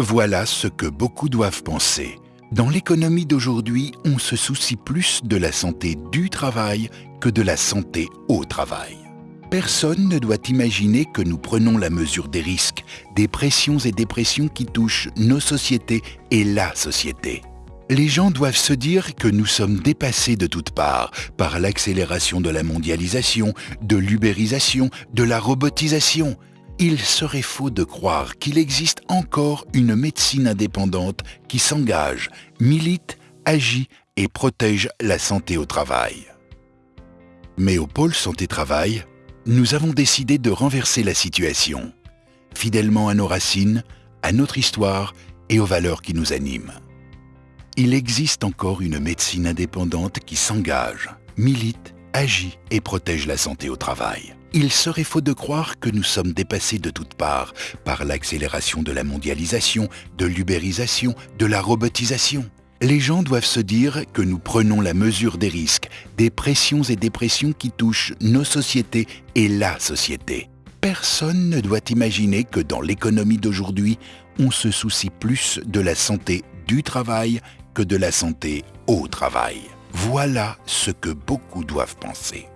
Voilà ce que beaucoup doivent penser. Dans l'économie d'aujourd'hui, on se soucie plus de la santé du travail que de la santé au travail. Personne ne doit imaginer que nous prenons la mesure des risques, des pressions et dépressions qui touchent nos sociétés et la société. Les gens doivent se dire que nous sommes dépassés de toutes parts par l'accélération de la mondialisation, de l'ubérisation, de la robotisation. Il serait faux de croire qu'il existe encore une médecine indépendante qui s'engage, milite, agit et protège la santé au travail. Mais au pôle santé-travail, nous avons décidé de renverser la situation, fidèlement à nos racines, à notre histoire et aux valeurs qui nous animent. Il existe encore une médecine indépendante qui s'engage, milite, agit et protège la santé au travail. Il serait faux de croire que nous sommes dépassés de toutes parts par l'accélération de la mondialisation, de l'ubérisation, de la robotisation. Les gens doivent se dire que nous prenons la mesure des risques, des pressions et des pressions qui touchent nos sociétés et la société. Personne ne doit imaginer que dans l'économie d'aujourd'hui, on se soucie plus de la santé du travail que de la santé au travail. Voilà ce que beaucoup doivent penser.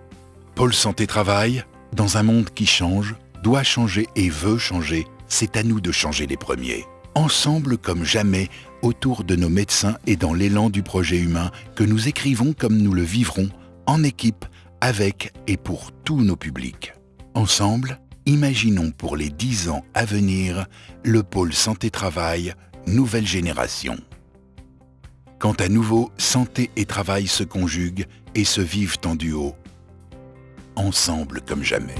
Pôle Santé Travail, dans un monde qui change, doit changer et veut changer, c'est à nous de changer les premiers. Ensemble comme jamais, autour de nos médecins et dans l'élan du projet humain que nous écrivons comme nous le vivrons, en équipe, avec et pour tous nos publics. Ensemble, imaginons pour les dix ans à venir le pôle santé-travail nouvelle génération. Quand à nouveau santé et travail se conjuguent et se vivent en duo, ensemble comme jamais.